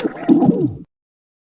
Thank you.